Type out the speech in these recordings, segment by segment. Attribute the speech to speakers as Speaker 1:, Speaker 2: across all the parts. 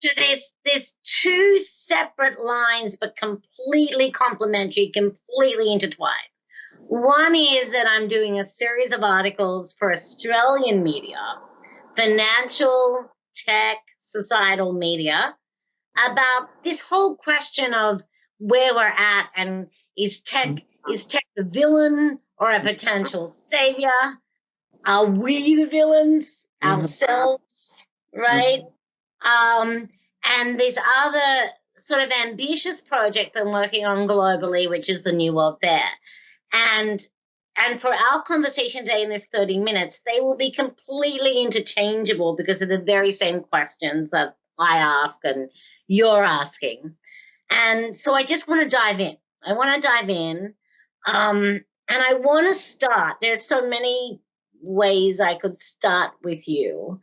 Speaker 1: So there's there's two separate lines, but completely complementary, completely intertwined. One is that I'm doing a series of articles for Australian media, financial, tech, societal media, about this whole question of where we're at and is tech is tech the villain or a potential savior? Are we the villains mm-hmm. ourselves? Right? Um, and this other sort of ambitious project I'm working on globally, which is the New World Fair. And and for our conversation today in this 30 minutes, they will be completely interchangeable because of the very same questions that I ask and you're asking. And so I just want to dive in. I want to dive in. Um, and I want to start. There's so many ways I could start with you.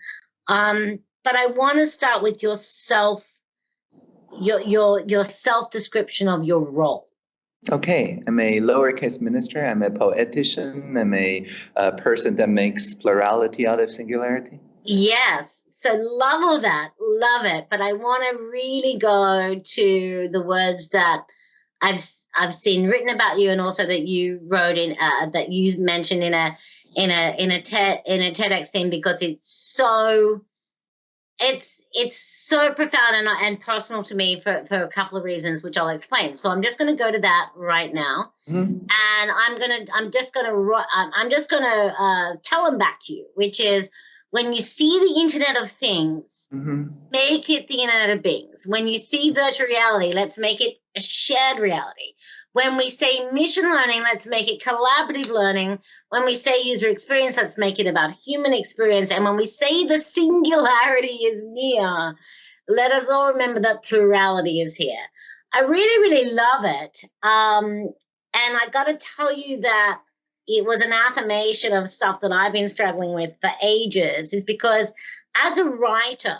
Speaker 1: Um, but I want to start with your self, your your your self description of your role.
Speaker 2: Okay, I'm a lowercase minister. I'm a poetician. I'm a, a person that makes plurality out of singularity.
Speaker 1: Yes. So love all that, love it. But I want to really go to the words that I've I've seen written about you, and also that you wrote in uh, that you mentioned in a in a in a TED in a TEDx thing because it's so it's it's so profound and, and personal to me for, for a couple of reasons, which I'll explain. So I'm just going to go to that right now, mm-hmm. and I'm gonna I'm just gonna I'm just gonna uh, tell them back to you, which is when you see the Internet of Things, mm-hmm. make it the Internet of Beings. When you see virtual reality, let's make it a shared reality. When we say machine learning, let's make it collaborative learning. When we say user experience, let's make it about human experience. And when we say the singularity is near, let us all remember that plurality is here. I really, really love it. Um, and I got to tell you that it was an affirmation of stuff that I've been struggling with for ages, is because as a writer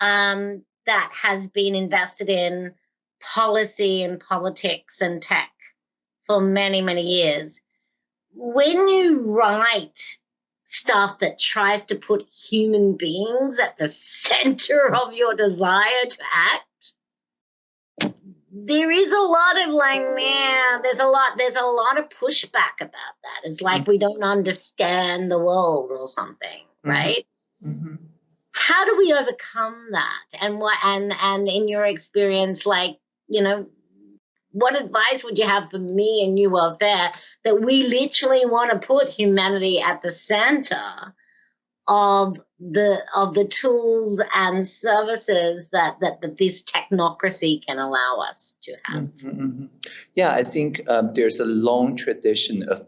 Speaker 1: um, that has been invested in policy and politics and tech for many, many years. When you write stuff that tries to put human beings at the center of your desire to act, there is a lot of like, man, there's a lot, there's a lot of pushback about that. It's like we don't understand the world or something, mm-hmm. right? Mm-hmm. How do we overcome that? And what and and in your experience, like you know, what advice would you have for me and you World there that we literally want to put humanity at the center of the of the tools and services that, that, that this technocracy can allow us to have. Mm -hmm.
Speaker 2: Yeah, I think um, there's a long tradition of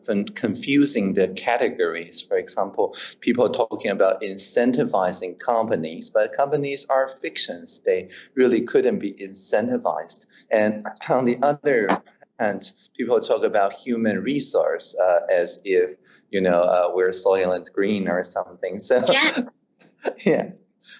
Speaker 2: confusing the categories. For example, people talking about incentivizing companies, but companies are fictions. They really couldn't be incentivized. And on the other and people talk about human resource uh, as if you know uh, we're Soylent Green or something. So
Speaker 1: yes.
Speaker 2: yeah,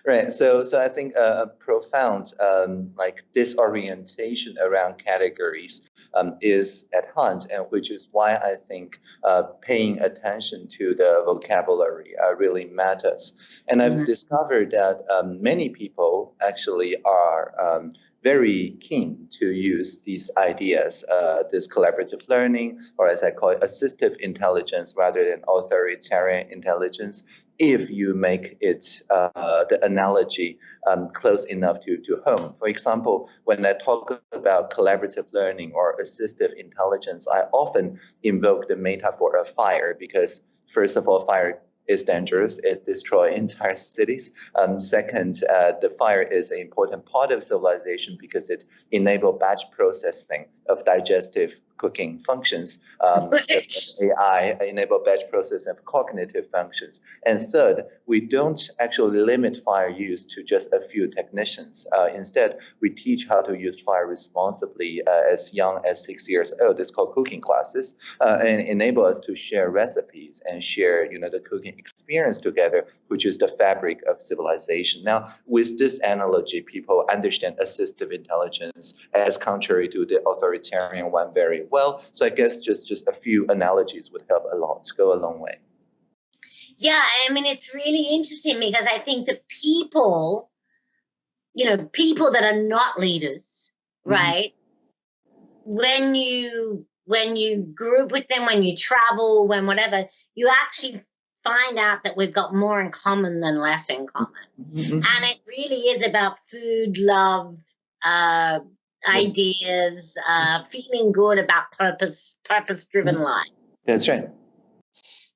Speaker 2: right. So so I think a profound um, like disorientation around categories um, is at hand, and which is why I think uh, paying attention to the vocabulary uh, really matters. And I've mm-hmm. discovered that um, many people actually are um, very keen to use these ideas, uh, this collaborative learning, or as I call it, assistive intelligence rather than authoritarian intelligence, if you make it uh, the analogy um, close enough to, to home. For example, when I talk about collaborative learning or assistive intelligence, I often invoke the metaphor of fire because, first of all, fire is dangerous. It destroys entire cities. Um, second, uh, the fire is an important part of civilization because it enables batch processing of digestive cooking functions. Um, AI enable batch process of cognitive functions. And third, we don't actually limit fire use to just a few technicians. Uh, instead, we teach how to use fire responsibly uh, as young as six years old. It's called cooking classes uh, and enable us to share recipes and share, you know, the cooking experience together, which is the fabric of civilization. Now, with this analogy, people understand assistive intelligence as contrary to the authoritarian one very well. So I guess just just a few analogies would help a lot, to go a long way.
Speaker 1: Yeah, I mean it's really interesting because I think the people you know, people that are not leaders,
Speaker 2: Mhm.
Speaker 1: right? When you when you group with them, when you travel, when whatever, you actually find out that we've got more in common than less in common.
Speaker 2: Mhm.
Speaker 1: And it really is about food, love, uh, ideas, uh, feeling good about purpose, purpose driven
Speaker 2: Mhm.
Speaker 1: life.
Speaker 2: That's right.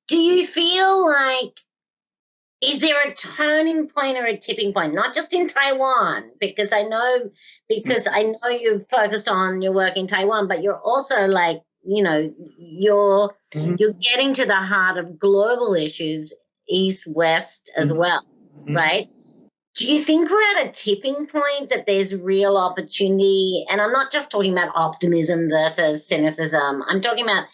Speaker 1: Do you feel like is there a turning point or a tipping point not just in taiwan because i know because i know you're focused on your work in taiwan but you're also like you know you're
Speaker 2: Mhm.
Speaker 1: you're getting to the heart of global issues east west as
Speaker 2: Mhm.
Speaker 1: well
Speaker 2: Mhm.
Speaker 1: right do you think we're at a tipping point that there's real opportunity and i'm not just talking about optimism versus cynicism i'm talking about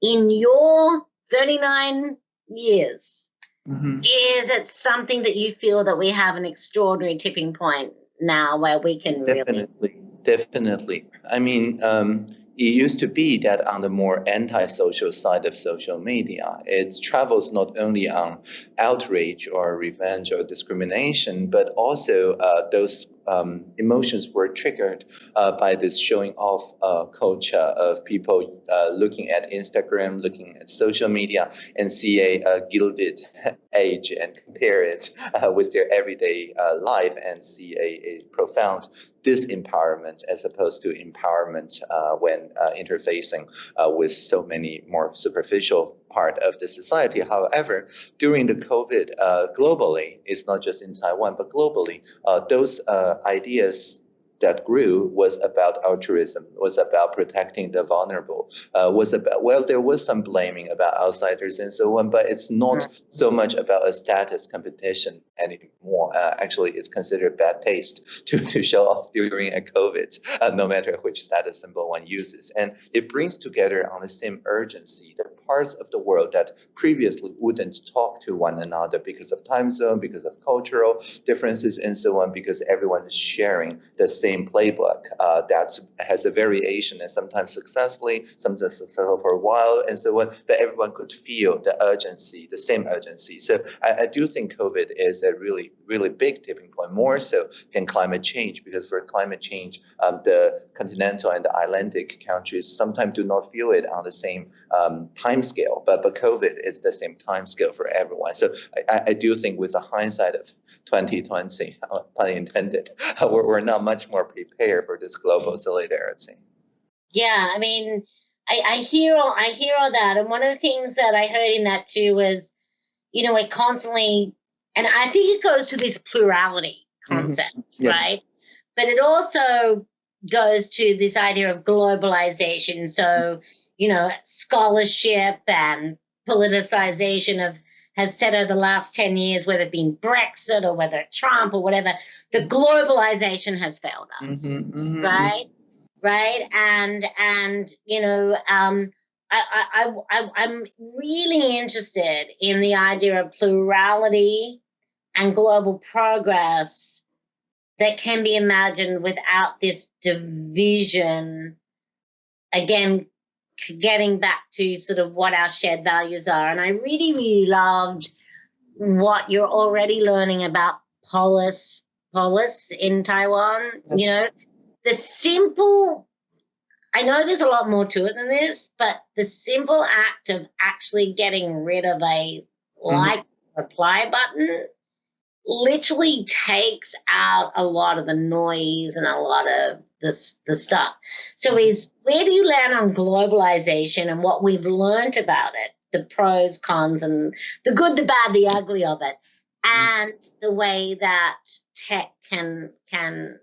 Speaker 1: in your 39 years
Speaker 2: Mhm.
Speaker 1: is it something that you feel that we have an extraordinary tipping point now where we can really
Speaker 2: Definitely, definitely. I mean, um, it used to be that on the more anti-social side of social media, it travels not only on outrage or revenge or discrimination, but also uh, those um, emotions were triggered uh, by this showing off uh, culture of people uh, looking at Instagram, looking at social media, and see a, a gilded age and compare it uh, with their everyday uh, life and see a, a profound disempowerment as opposed to empowerment uh, when interfacing with so many more superficial part of the society. However, during the COVID uh, globally, it's not just in Taiwan, but globally, uh, those uh, ideas that grew was about altruism, was about protecting the vulnerable, uh, was about, well, there was some blaming about outsiders and so on, but it's not so much about a status competition anymore. Uh, actually, it's considered bad taste to, to show off during a COVID, uh, no matter which status symbol one uses. And it brings together on the same urgency the parts of the world that previously wouldn't talk to one another because of time zone, because of cultural differences, and so on, because everyone is sharing the same playbook uh, that has a variation and sometimes successfully, sometimes successful for a while, and so on. But everyone could feel the urgency, the same urgency. So I, I do think COVID is a really, really big tipping point, more so than climate change, because for climate change, um, the continental and the Atlantic countries sometimes do not feel it on the same um, time scale, but, but COVID is the same time scale for everyone. So I, I do think with the hindsight of 2020, uh, pun intended, we're, we're not much more prepared for this global solidarity.
Speaker 1: yeah i mean I, I hear all i hear all that and one of the things that i heard in that too was you know it constantly and i think it goes to this plurality
Speaker 2: Mhm.
Speaker 1: concept
Speaker 2: Yeah.
Speaker 1: right but it also goes to this idea of globalization so you know scholarship and politicization of has said over the last 10 years whether it been brexit or whether it's trump or whatever the globalization has failed us
Speaker 2: Mhm, mhm,
Speaker 1: right right and and you know um I, I, I, I'm really interested in the idea of plurality and global progress that can be imagined without this division. Again, getting back to sort of what our shared values are. And I really, really loved what you're already learning about polis, polis in Taiwan. You know, the simple, I know there's a lot more to it than this, but the simple act of actually getting rid of a mm-hmm. like reply button literally takes out a lot of the noise and a lot of this the stuff. So is where do you land on globalization and what we've learned about it, the pros, cons, and the good, the bad, the ugly of it, and the way that tech can can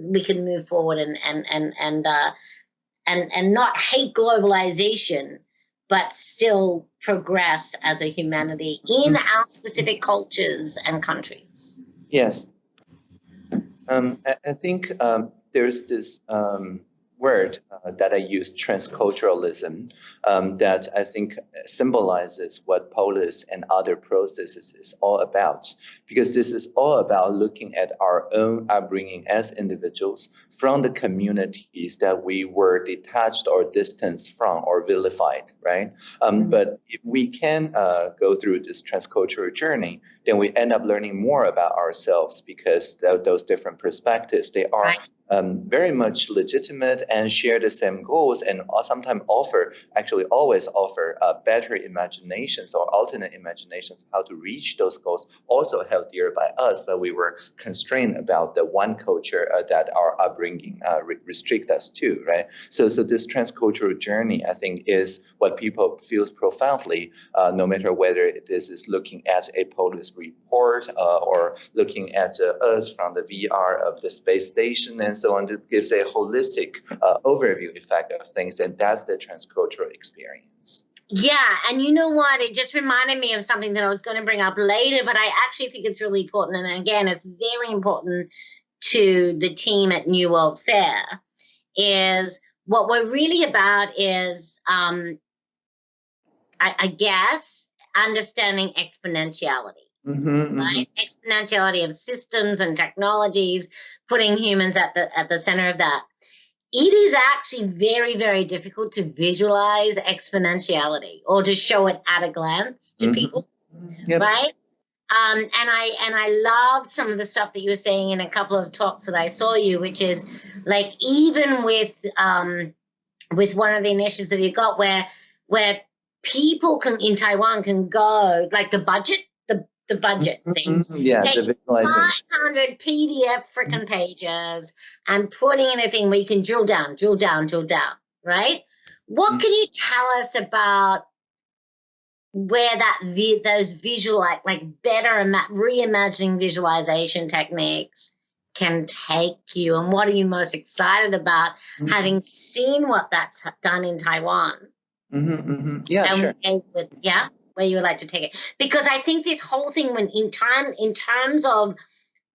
Speaker 1: we can move forward and and and and uh, and and not hate globalization, but still progress as a humanity in our specific cultures and countries.
Speaker 2: Yes. Um, I, I think um, there's this um, word uh, that I use transculturalism um, that I think symbolizes what polis and other processes is all about. Because this is all about looking at our own upbringing as individuals from the communities that we were detached or distanced from or vilified, right? Um, mm-hmm. But if we can uh, go through this transcultural journey, then we end up learning more about ourselves because th those different perspectives, they are right um, very much legitimate and share the same goals and sometimes offer, actually always offer uh, better imaginations or alternate imaginations how to reach those goals, also held dear by us, but we were constrained about the one culture uh, that our upbringing uh, re restrict us to, right? So, so this transcultural journey, I think, is what people feels profoundly, uh, no matter whether this is looking at a polis report uh, or looking at uh, us from the VR of the space station and so on. It gives a holistic uh, overview effect of things, and that's the transcultural experience.
Speaker 1: Yeah, and you know what? It just reminded me of something that I was going to bring up later, but I actually think it's really important. And again, it's very important to the team at New World Fair is what we're really about is, um, I, I guess, understanding exponentiality. Mm-hmm, right? Mm-hmm. Exponentiality of systems and technologies, putting humans at the at the center of that. It is actually very, very difficult to visualize exponentiality or to show it at a glance to mm-hmm. people, yep. right? Um, and I and I love some of the stuff that you were saying in a couple of talks that I saw you, which is like even with um, with one of the initiatives that you got where where people can in Taiwan can go like the budget the budget thing.
Speaker 2: Mm-hmm. Yeah,
Speaker 1: Take 500 PDF freaking pages and putting in a thing where you can drill down, drill down, drill down, right? What mm-hmm. can you tell us about where that those visual like like better and that reimagining visualization techniques can take you and what are you most excited about mm-hmm. having seen what that's done in Taiwan?
Speaker 2: Mm-hmm, mm-hmm. Yeah, and sure.
Speaker 1: With, yeah where you would like to take it. Because i think this whole thing when in time in terms of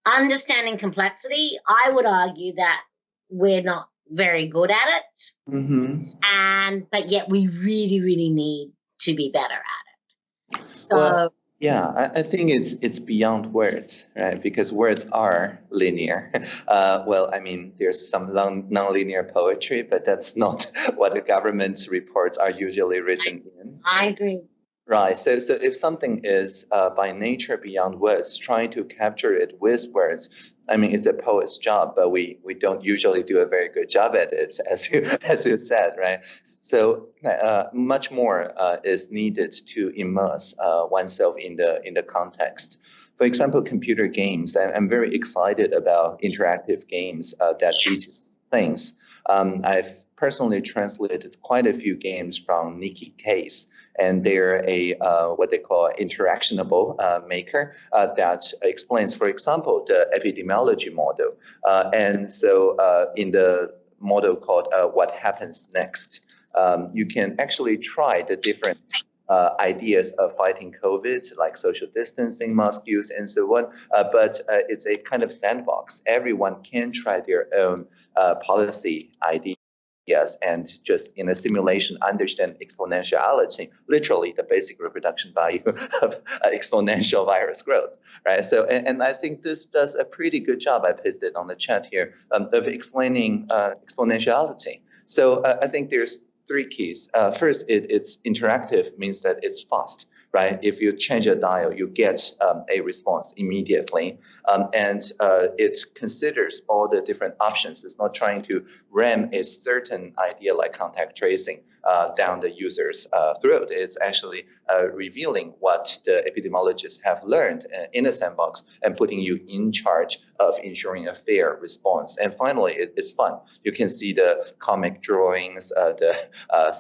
Speaker 1: understanding complexity i would argue that we're not very good at it. Mm-hmm. and but yet we really really need to be better at it. So well,
Speaker 2: yeah I, I, think it's it's beyond words right? Because words are linear. Uh, well i mean there's some non, non-linear poetry but that's not what the government's reports are usually written in.
Speaker 1: I agree
Speaker 2: Right. So, so if something is uh, by nature beyond words, trying to capture it with words, I mean, it's a poet's job, but we we don't usually do a very good job at it, as you as you said, right? So, uh, much more uh, is needed to immerse uh, oneself in the in the context. For example, computer games. I'm, very excited about interactive games uh, that yes. things. Um, I've personally translated quite a few games from Nicky Case, and they're a uh, what they call interactionable uh, maker uh, that explains, for example, the epidemiology model. Uh, and so uh, in the model called uh, What Happens Next, um, you can actually try the different uh, ideas of fighting COVID, like social distancing, mask use, and so on. Uh, but uh, it's a kind of sandbox. Everyone can try their own policy idea yes, and just in a simulation understand exponentiality, literally the basic reproduction value of uh, exponential virus growth, right? So, and, and, I think this does a pretty good job, I pasted on the chat here, um, of explaining uh, exponentiality. So uh, I think there's three keys. Uh, first, it, it's interactive, means that it's fast right? If you change a dial, you get um, a response immediately. Um, and uh, it considers all the different options. It's not trying to ram a certain idea like contact tracing uh, down the user's uh, throat. It's actually uh, revealing what the epidemiologists have learned uh, in a sandbox and putting you in charge of ensuring a fair response. And finally, it, it's fun. You can see the comic drawings, uh, the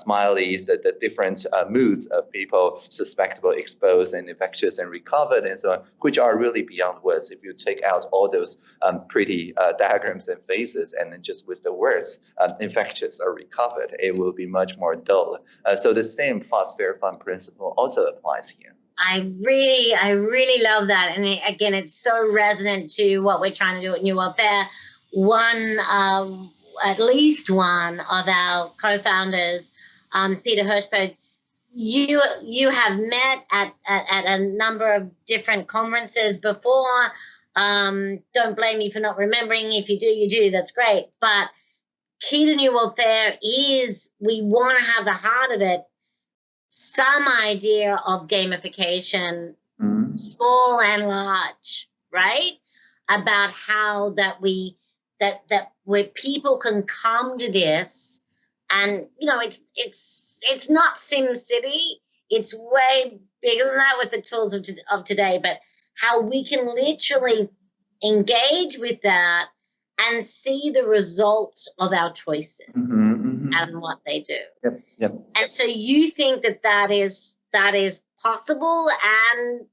Speaker 2: smileys, the, the different moods of people suspect exposed and infectious and recovered and so on, which are really beyond words. If you take out all those um, pretty uh, diagrams and faces and then just with the words um, infectious or recovered, it will be much more dull. Uh, so the same fast, fair, fun principle also applies here.
Speaker 1: I really, I really love that. And it, again, it's so resonant to what we're trying to do at New World Fair. One, uh, at least one of our co-founders, um, Peter Hirshberg, you you have met at, at, at a number of different conferences before. Um, don't blame me for not remembering. If you do, you do. That's great. But key to new world fair is we want to have the heart of it some idea of gamification, mm. small and large, right? About how that we that that where people can come to this, and you know, it's it's it's not Sim City. It's way bigger than that with the tools of, of today, but how we can literally engage with that and see the results of our choices mm-hmm, mm-hmm. and what they do.
Speaker 2: Yep, yep.
Speaker 1: And so you think that that is that is possible and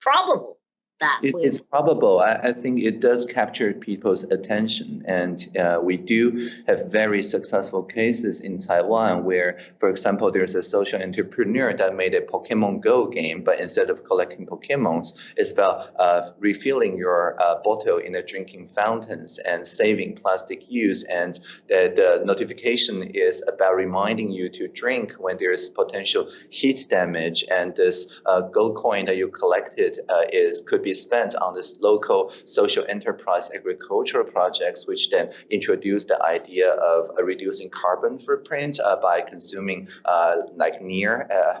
Speaker 1: probable that
Speaker 2: it, it's probable. I, I, think it does capture people's attention, and uh, we do have very successful cases in Taiwan where, for example, there's a social entrepreneur that made a Pokemon Go game, but instead of collecting Pokemons, it's about uh, refilling your uh, bottle in the drinking fountains and saving plastic use. And the, the notification is about reminding you to drink when there's potential heat damage, and this uh, gold coin that you collected uh, is could be spent on this local social enterprise agricultural projects, which then introduce the idea of uh, reducing carbon footprint uh, by consuming uh, like near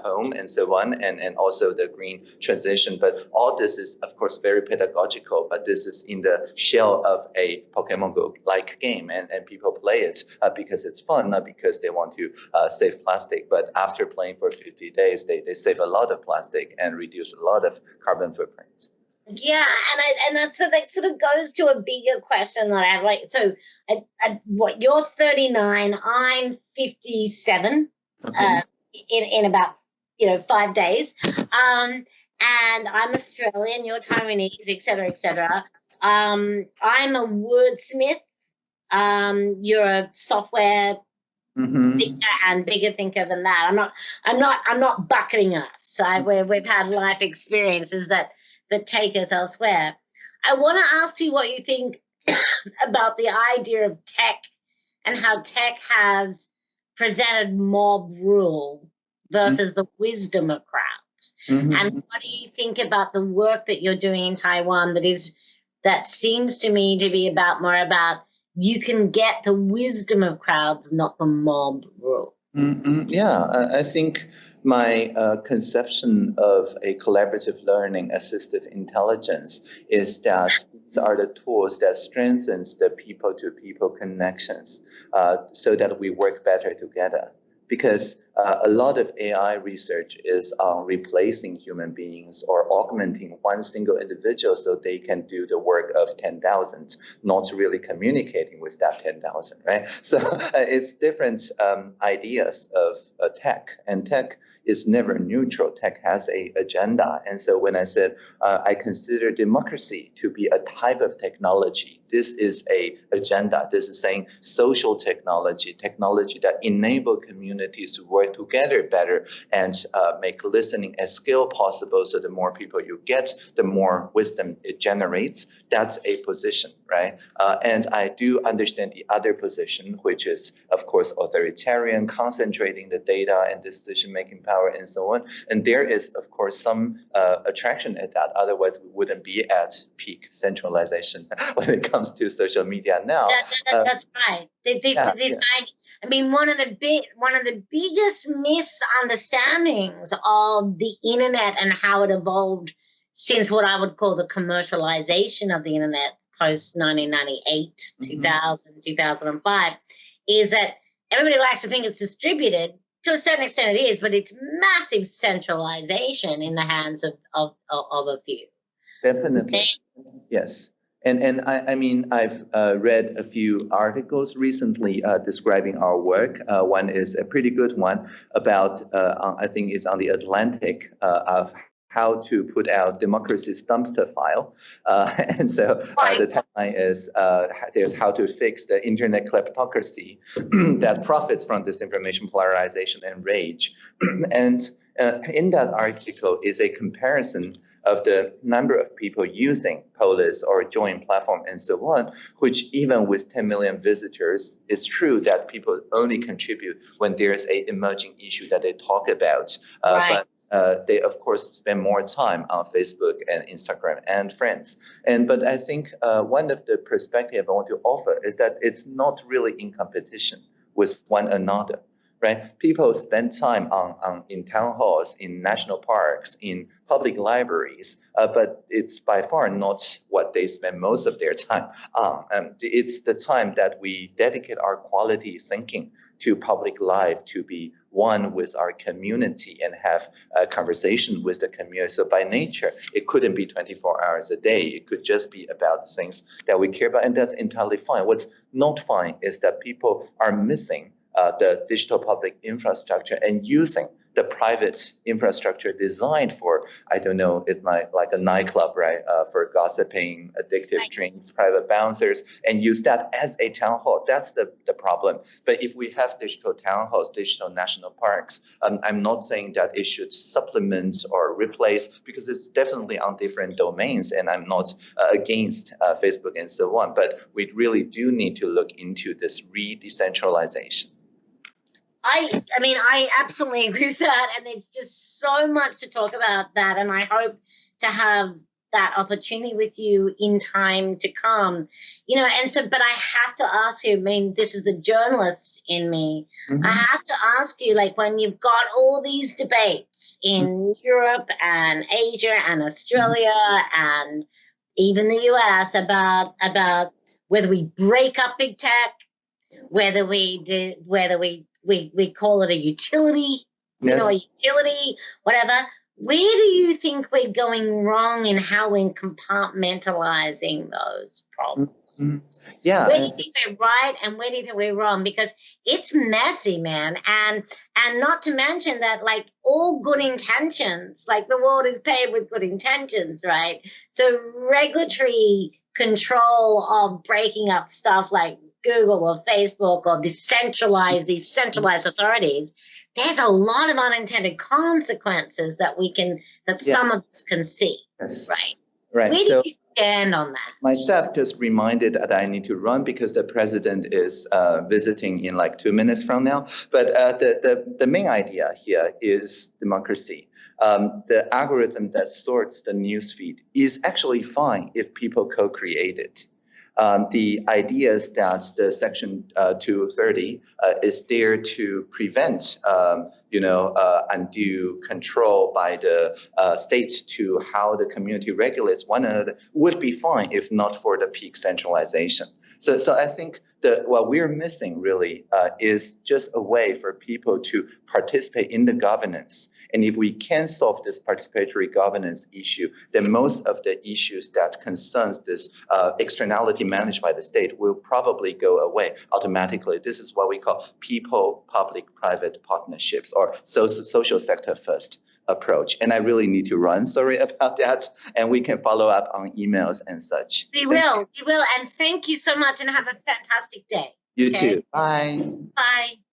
Speaker 2: home and so on, and, and also the green transition. But all this is, of course, very pedagogical, but this is in the shell of a Pokemon Go-like game, and, and people play it because it's fun, not because they want to save plastic. But after playing for 50 days, they, they save a lot of plastic and reduce a lot of carbon footprint.
Speaker 1: Yeah, and I and that so that sort of goes to a bigger question that I have. Like, so, at, at what you're 39, I'm 57. Okay. Uh, in in about you know five days, um, and I'm Australian. You're Taiwanese, etc., etc. Um, I'm a wordsmith. Um, you're a software Mm-hmm. thinker and bigger thinker than that. I'm not. I'm not. I'm not bucketing us. So I, we we've had life experiences that that take us elsewhere. I want to ask you what you think about the idea of tech and how tech has presented mob rule versus mm-hmm. the wisdom of crowds. Mm-hmm. And what do you think about the work that you're doing in Taiwan that is that seems to me to be about more about you can get the wisdom of crowds, not the mob rule.
Speaker 2: Mm-hmm. Yeah, I think my uh, conception of a collaborative learning assistive intelligence is that these are the tools that strengthens the people-to-people connections uh, so that we work better together because uh, a lot of AI research is on replacing human beings or augmenting one single individual so they can do the work of 10,000, not really communicating with that 10,000, right? So uh, it's different um, ideas of uh, tech, and tech is never neutral. Tech has a agenda, and so when I said uh, I consider democracy to be a type of technology, this is a agenda. This is saying social technology, technology that enable communities to work together better and uh, make listening a skill possible. So the more people you get, the more wisdom it generates. That's a position, right? Uh, and I do understand the other position, which is, of course, authoritarian, concentrating the data and decision-making power and so on. And there is, of course, some uh, attraction at that. Otherwise, we wouldn't be at peak centralization when it comes to social media now.
Speaker 1: That, that, that's right. This, yeah, this yeah. I mean, one of the big, one of the biggest misunderstandings of the internet and how it evolved since what I would call the commercialization of the internet post 1998, mm-hmm. 2000, 2005, is that everybody likes to think it's distributed. To a certain extent, it is, but it's massive centralization in the hands of of, of a few.
Speaker 2: Definitely, and, yes. And, and I, I mean, I've uh, read a few articles recently uh, describing our work. Uh, one is a pretty good one about, uh, I think it's on the Atlantic, uh, of how to put out democracy's dumpster fire. Uh, and so the tagline is there's how to fix the internet kleptocracy that profits from disinformation, polarization, and rage. and in that article is a comparison of the number of people using Polis or Join platform and so on, which even with 10 million visitors, it's true that people only contribute when there's a emerging issue that they talk about. Uh,
Speaker 1: Right.
Speaker 2: But uh, they of course spend more time on Facebook and Instagram and friends. And but I think uh, one of the perspective I want to offer is that it's not really in competition with one another, right? People spend time on, on in town halls, in national parks, in public libraries, uh, but it's by far not what they spend most of their time on. Um, it's the time that we dedicate our quality thinking to public life to be one with our community and have a conversation with the community. So by nature, it couldn't be 24 hours a day. It could just be about the things that we care about, and that's entirely fine. What's not fine is that people are missing uh, the digital public infrastructure and using the private infrastructure designed for, I don't know, it's like, like a nightclub, right? Uh, for gossiping, addictive
Speaker 1: Right.
Speaker 2: drinks, private bouncers, and use that as a town hall. That's the, the problem. But if we have digital town halls, digital national parks, um, I'm not saying that it should supplement or replace because it's definitely on different domains, and I'm not uh, against uh, Facebook and so on. But we really do need to look into this re-decentralization.
Speaker 1: I I mean I absolutely agree with that. And there's just so much to talk about that. And I hope to have that opportunity with you in time to come. You know and so but I have to ask you I mean this is the journalist in me. Mm-hmm. I have to ask you like when you've got all these debates in mm-hmm. Europe and Asia and Australia and even the US about about whether we break up big tech whether we do whether we we we call it a utility you know a utility whatever where do you think we're going wrong in how we're compartmentalizing those problems
Speaker 2: Mhm. Yeah.
Speaker 1: where do you think we're right and where do you think we're wrong because it's messy man and and not to mention that like all good intentions like the world is paved with good intentions right so regulatory control of breaking up stuff like google or facebook or decentralized these centralized authorities there's a lot of unintended consequences that we can that
Speaker 2: Yeah.
Speaker 1: some of us can see
Speaker 2: Yes.
Speaker 1: right
Speaker 2: Right.
Speaker 1: where
Speaker 2: So
Speaker 1: do you stand on that
Speaker 2: my staff just reminded that I need to run because the president is uh, visiting in like two minutes from now. But uh, the, the, the main idea here is democracy. Um, the algorithm that sorts the newsfeed is actually fine if people co-create it. Um, the idea is that the section uh, 230 uh, is there to prevent, um, you know, uh, undue control by the uh, to how the community regulates one another would be fine if not for the peak centralization. So, so I think that what we're missing really uh, is just a way for people to participate in the governance. And if we can solve this participatory governance issue, then most of the issues that concerns this uh, externality managed by the state will probably go away automatically. This is what we call people-public-private partnerships or so- social sector first approach. And I really need to run. Sorry about that. And we can follow up on emails and such.
Speaker 1: We will, we will. And thank you so much and have a fantastic day.
Speaker 2: You
Speaker 1: Okay.
Speaker 2: too. Bye.
Speaker 1: Bye.